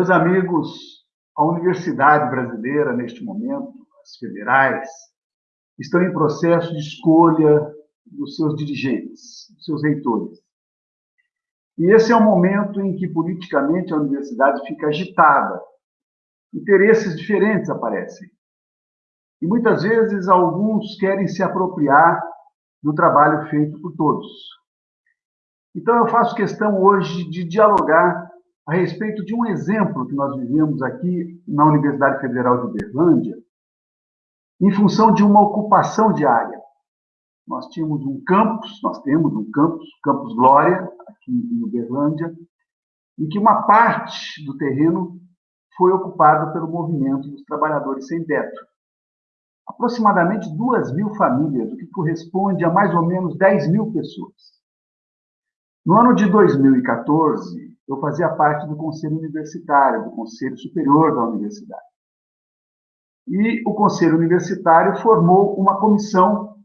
Meus amigos, a universidade brasileira, neste momento, as federais, estão em processo de escolha dos seus dirigentes, dos seus reitores. E esse é o momento em que, politicamente, a universidade fica agitada. Interesses diferentes aparecem. E muitas vezes alguns querem se apropriar do trabalho feito por todos. Então eu faço questão hoje de dialogar a respeito de um exemplo que nós vivemos aqui na Universidade Federal de Uberlândia, em função de uma ocupação diária. Nós tínhamos um campus, nós temos um campus, Campus Glória, aqui em Uberlândia, em que uma parte do terreno foi ocupada pelo movimento dos trabalhadores sem teto aproximadamente 2 mil famílias, o que corresponde a mais ou menos 10 mil pessoas. No ano de 2014, eu fazia parte do Conselho Universitário, do Conselho Superior da Universidade. E o Conselho Universitário formou uma comissão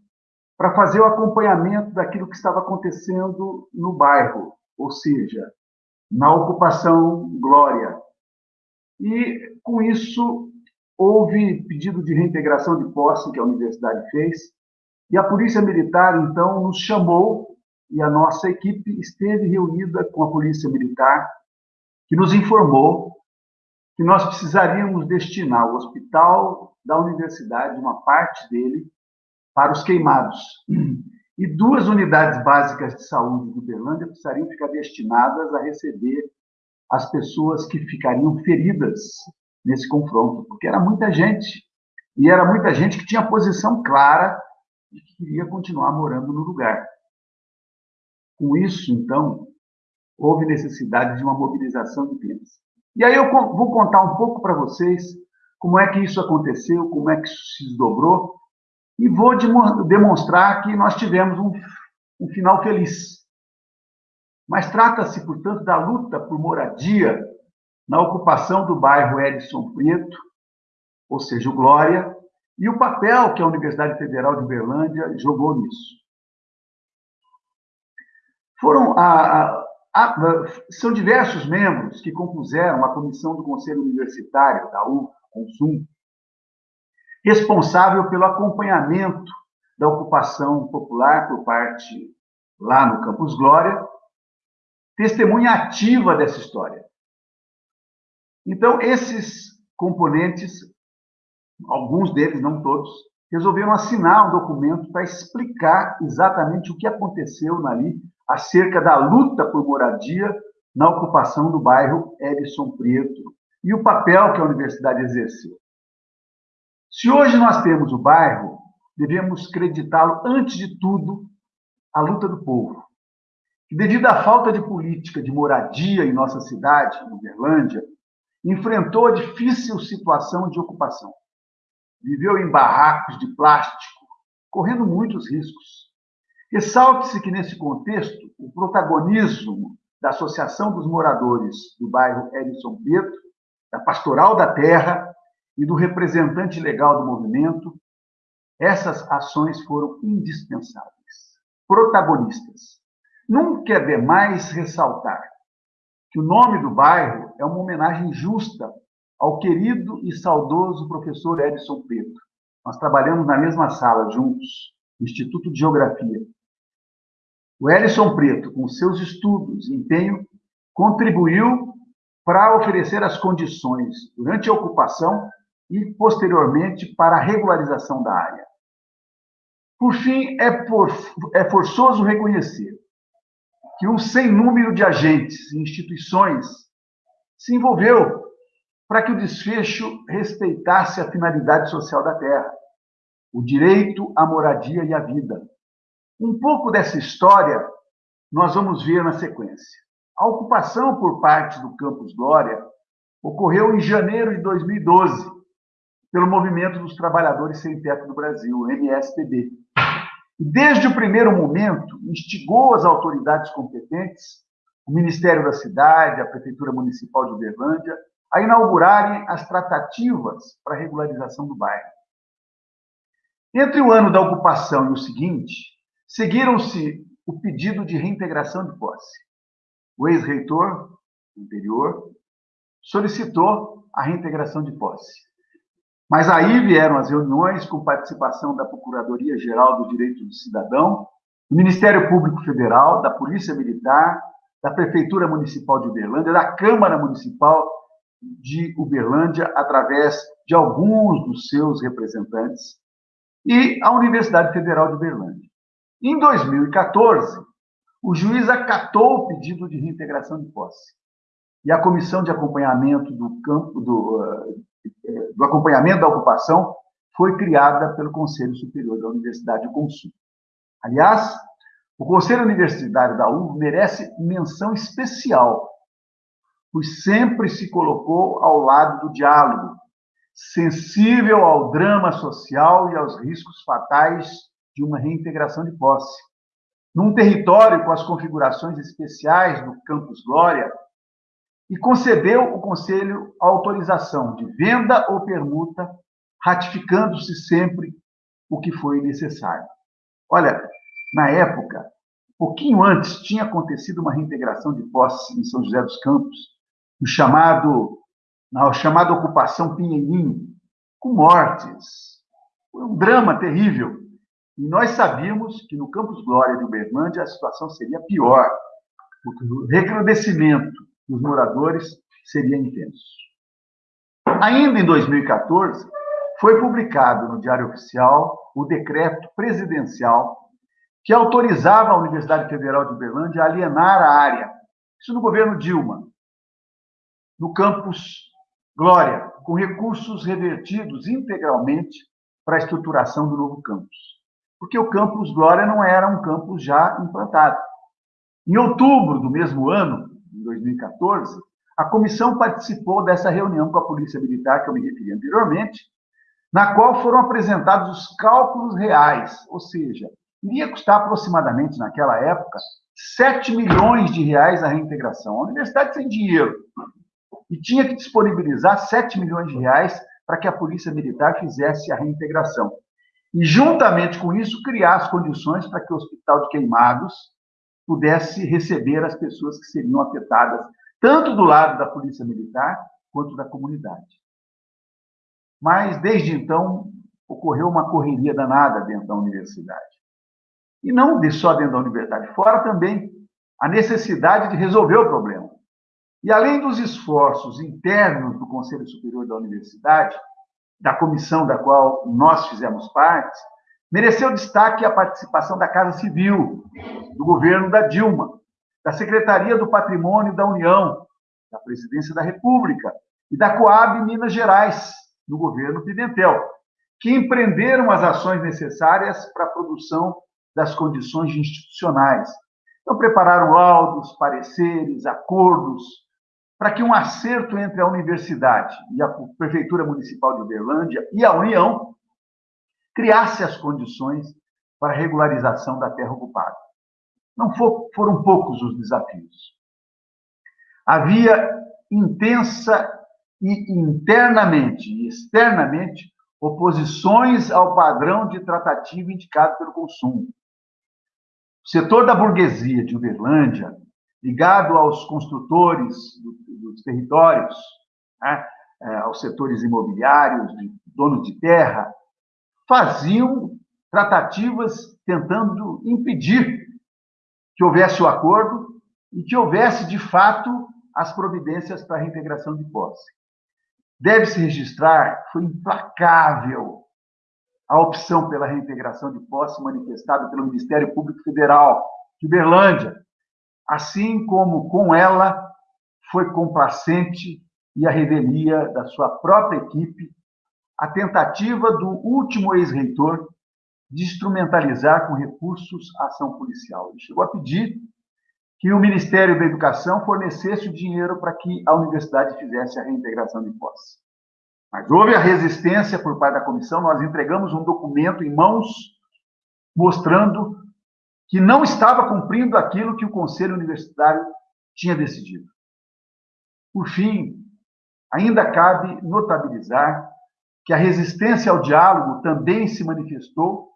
para fazer o acompanhamento daquilo que estava acontecendo no bairro, ou seja, na ocupação Glória. E, com isso, Houve pedido de reintegração de posse que a universidade fez, e a Polícia Militar, então, nos chamou, e a nossa equipe esteve reunida com a Polícia Militar, que nos informou que nós precisaríamos destinar o hospital da universidade, uma parte dele, para os queimados. E duas unidades básicas de saúde de Uberlândia precisariam ficar destinadas a receber as pessoas que ficariam feridas nesse confronto, porque era muita gente. E era muita gente que tinha posição clara de que queria continuar morando no lugar. Com isso, então, houve necessidade de uma mobilização de penas. E aí eu vou contar um pouco para vocês como é que isso aconteceu, como é que isso se desdobrou, e vou demonstrar que nós tivemos um, um final feliz. Mas trata-se, portanto, da luta por moradia na ocupação do bairro Edson Preto, ou seja, o Glória, e o papel que a Universidade Federal de Uberlândia jogou nisso. Foram a, a, a, são diversos membros que compuseram a comissão do Conselho Universitário da U, Consum, responsável pelo acompanhamento da ocupação popular por parte lá no Campus Glória, testemunha ativa dessa história. Então, esses componentes, alguns deles, não todos, resolveram assinar um documento para explicar exatamente o que aconteceu ali acerca da luta por moradia na ocupação do bairro Edson Preto e o papel que a universidade exerceu. Se hoje nós temos o bairro, devemos creditá-lo, antes de tudo, à luta do povo. E devido à falta de política de moradia em nossa cidade, Uberlândia, enfrentou a difícil situação de ocupação. Viveu em barracos de plástico, correndo muitos riscos. Ressalte-se que, nesse contexto, o protagonismo da Associação dos Moradores do bairro Edson Preto, da Pastoral da Terra e do representante legal do movimento, essas ações foram indispensáveis, protagonistas. Nunca é demais ressaltar que o nome do bairro é uma homenagem justa ao querido e saudoso professor Edson Preto. Nós trabalhamos na mesma sala juntos, Instituto de Geografia. O Edson Preto, com seus estudos e empenho, contribuiu para oferecer as condições durante a ocupação e, posteriormente, para a regularização da área. Por fim, é, por, é forçoso reconhecer que um sem número de agentes e instituições se envolveu para que o desfecho respeitasse a finalidade social da terra, o direito à moradia e à vida. Um pouco dessa história nós vamos ver na sequência. A ocupação por parte do Campus Glória ocorreu em janeiro de 2012, pelo Movimento dos Trabalhadores Sem Teto do Brasil, MSTB. Desde o primeiro momento, instigou as autoridades competentes, o Ministério da Cidade, a Prefeitura Municipal de Uberlândia, a inaugurarem as tratativas para a regularização do bairro. Entre o ano da ocupação e o seguinte, seguiram-se o pedido de reintegração de posse. O ex-reitor anterior solicitou a reintegração de posse. Mas aí vieram as reuniões com participação da Procuradoria-Geral do Direito do Cidadão, do Ministério Público Federal, da Polícia Militar, da Prefeitura Municipal de Uberlândia, da Câmara Municipal de Uberlândia, através de alguns dos seus representantes, e a Universidade Federal de Uberlândia. Em 2014, o juiz acatou o pedido de reintegração de posse. E a comissão de acompanhamento do campo do, eh, do acompanhamento da ocupação foi criada pelo Conselho Superior da Universidade de Consul. Aliás, o Conselho Universitário da UF merece menção especial, pois sempre se colocou ao lado do diálogo, sensível ao drama social e aos riscos fatais de uma reintegração de posse. Num território com as configurações especiais do Campus Glória, e concedeu o Conselho a autorização de venda ou permuta, ratificando-se sempre o que foi necessário. Olha, na época, pouquinho antes, tinha acontecido uma reintegração de posse em São José dos Campos, no chamado, na chamada ocupação Pinheirinho, com mortes. Foi um drama terrível. E nós sabíamos que no Campus Glória de Uberlândia a situação seria pior, porque o recrudescimento dos moradores seria intenso. Ainda em 2014, foi publicado no Diário Oficial o decreto presidencial que autorizava a Universidade Federal de Uberlândia a alienar a área. Isso no governo Dilma, no campus Glória, com recursos revertidos integralmente para a estruturação do novo campus. Porque o campus Glória não era um campus já implantado. Em outubro do mesmo ano, em 2014, a comissão participou dessa reunião com a Polícia Militar, que eu me referi anteriormente, na qual foram apresentados os cálculos reais, ou seja, iria custar aproximadamente, naquela época, 7 milhões de reais a reintegração. A universidade sem dinheiro. E tinha que disponibilizar 7 milhões de reais para que a Polícia Militar fizesse a reintegração. E, juntamente com isso, criar as condições para que o Hospital de Queimados pudesse receber as pessoas que seriam afetadas, tanto do lado da Polícia Militar quanto da comunidade. Mas, desde então, ocorreu uma correria danada dentro da universidade. E não só dentro da universidade, fora também a necessidade de resolver o problema. E além dos esforços internos do Conselho Superior da Universidade, da comissão da qual nós fizemos parte, mereceu destaque a participação da Casa Civil, do governo da Dilma, da Secretaria do Patrimônio da União, da Presidência da República e da Coab Minas Gerais, no governo Pimentel, que empreenderam as ações necessárias para a produção das condições institucionais. Então, prepararam laudos, pareceres, acordos, para que um acerto entre a universidade e a Prefeitura Municipal de Uberlândia e a União criasse as condições para a regularização da terra ocupada. Não foram poucos os desafios. Havia intensa e internamente e externamente oposições ao padrão de tratativa indicado pelo consumo. O setor da burguesia de Uberlândia, ligado aos construtores dos territórios, né, é, aos setores imobiliários, donos de terra, faziam tratativas tentando impedir que houvesse o acordo e que houvesse, de fato, as providências para a reintegração de posse. Deve-se registrar, foi implacável a opção pela reintegração de posse manifestada pelo Ministério Público Federal de Uberlândia, assim como com ela foi complacente e a revelia da sua própria equipe a tentativa do último ex-reitor de instrumentalizar com recursos a ação policial. Ele chegou a pedir que o Ministério da Educação fornecesse o dinheiro para que a universidade fizesse a reintegração de posse. Mas houve a resistência por parte da comissão, nós entregamos um documento em mãos mostrando que não estava cumprindo aquilo que o Conselho Universitário tinha decidido. Por fim, ainda cabe notabilizar que a resistência ao diálogo também se manifestou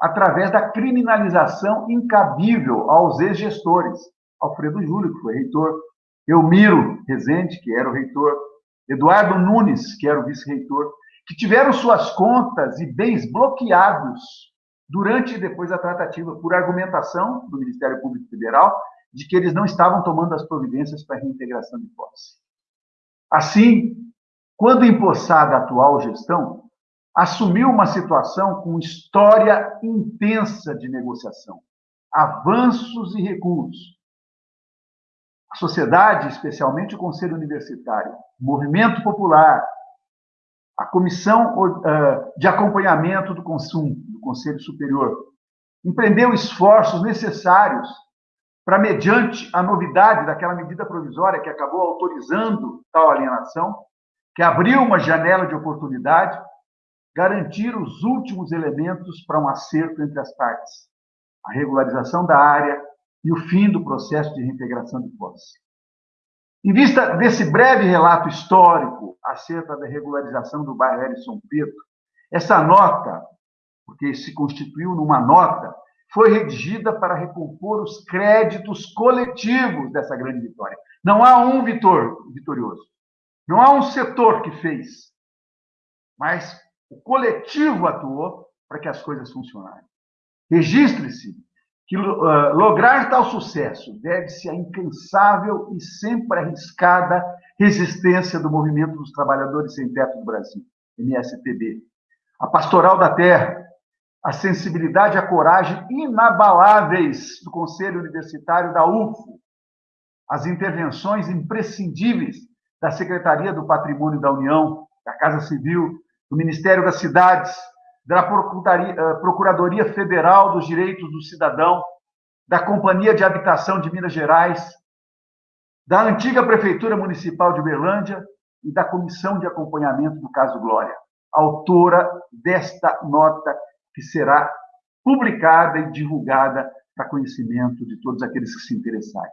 através da criminalização incabível aos ex-gestores. Alfredo Júlio, que foi reitor, Elmiro Rezende, que era o reitor Eduardo Nunes, que era o vice-reitor, que tiveram suas contas e bens bloqueados durante e depois da tratativa, por argumentação do Ministério Público Federal de que eles não estavam tomando as providências para a reintegração de posse. Assim, quando empossada a atual gestão, assumiu uma situação com história intensa de negociação, avanços e recuos. A sociedade, especialmente o Conselho Universitário, movimento popular, a Comissão de Acompanhamento do Consumo do Conselho Superior, empreendeu esforços necessários para, mediante a novidade daquela medida provisória que acabou autorizando tal alienação, que abriu uma janela de oportunidade, garantir os últimos elementos para um acerto entre as partes, a regularização da área e o fim do processo de reintegração de posse. Em vista desse breve relato histórico acerca da regularização do bairro. São Pedro, essa nota, porque se constituiu numa nota, foi redigida para recompor os créditos coletivos dessa grande vitória. Não há um vitor, vitorioso. Não há um setor que fez. Mas o coletivo atuou para que as coisas funcionassem. Registre-se que uh, lograr tal sucesso deve-se à incansável e sempre arriscada resistência do Movimento dos Trabalhadores Sem Teto do Brasil, MSTB, a Pastoral da Terra, a sensibilidade e a coragem inabaláveis do Conselho Universitário da UFO, as intervenções imprescindíveis da Secretaria do Patrimônio da União, da Casa Civil, do Ministério das Cidades, da eh, Procuradoria Federal dos Direitos do Cidadão, da Companhia de Habitação de Minas Gerais, da antiga Prefeitura Municipal de Uberlândia e da Comissão de Acompanhamento do caso Glória, autora desta nota que será publicada e divulgada para conhecimento de todos aqueles que se interessarem.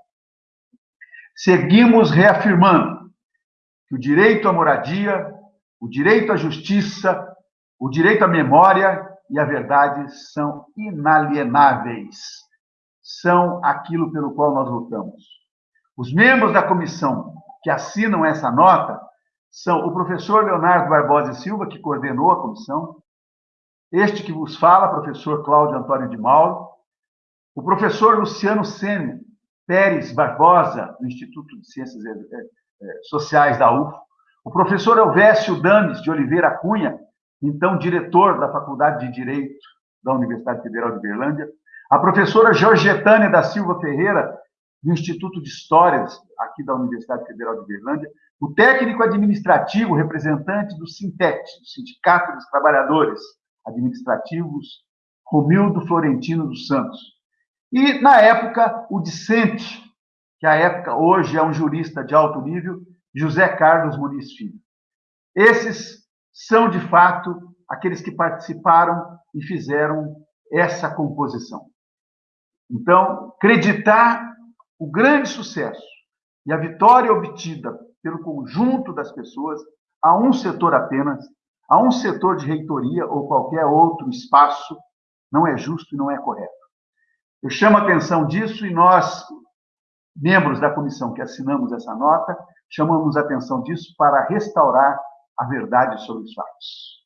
Seguimos reafirmando que o direito à moradia, o direito à justiça, o direito à memória e à verdade são inalienáveis. São aquilo pelo qual nós lutamos. Os membros da comissão que assinam essa nota são o professor Leonardo Barbosa Silva, que coordenou a comissão, este que vos fala, professor Cláudio Antônio de Mauro, o professor Luciano Sene Pérez Barbosa, do Instituto de Ciências eh, eh, Sociais da UF, o professor Elvésio Dames de Oliveira Cunha, então diretor da Faculdade de Direito da Universidade Federal de Berlândia, a professora Georgetânia da Silva Ferreira, do Instituto de Histórias, aqui da Universidade Federal de Berlândia, o técnico administrativo representante do Sintete, do Sindicato dos Trabalhadores, administrativos, Romildo Florentino dos Santos. E, na época, o discente, que à época hoje é um jurista de alto nível, José Carlos Muniz Filho. Esses são, de fato, aqueles que participaram e fizeram essa composição. Então, acreditar o grande sucesso e a vitória obtida pelo conjunto das pessoas a um setor apenas a um setor de reitoria ou qualquer outro espaço não é justo e não é correto. Eu chamo a atenção disso e nós, membros da comissão que assinamos essa nota, chamamos a atenção disso para restaurar a verdade sobre os fatos.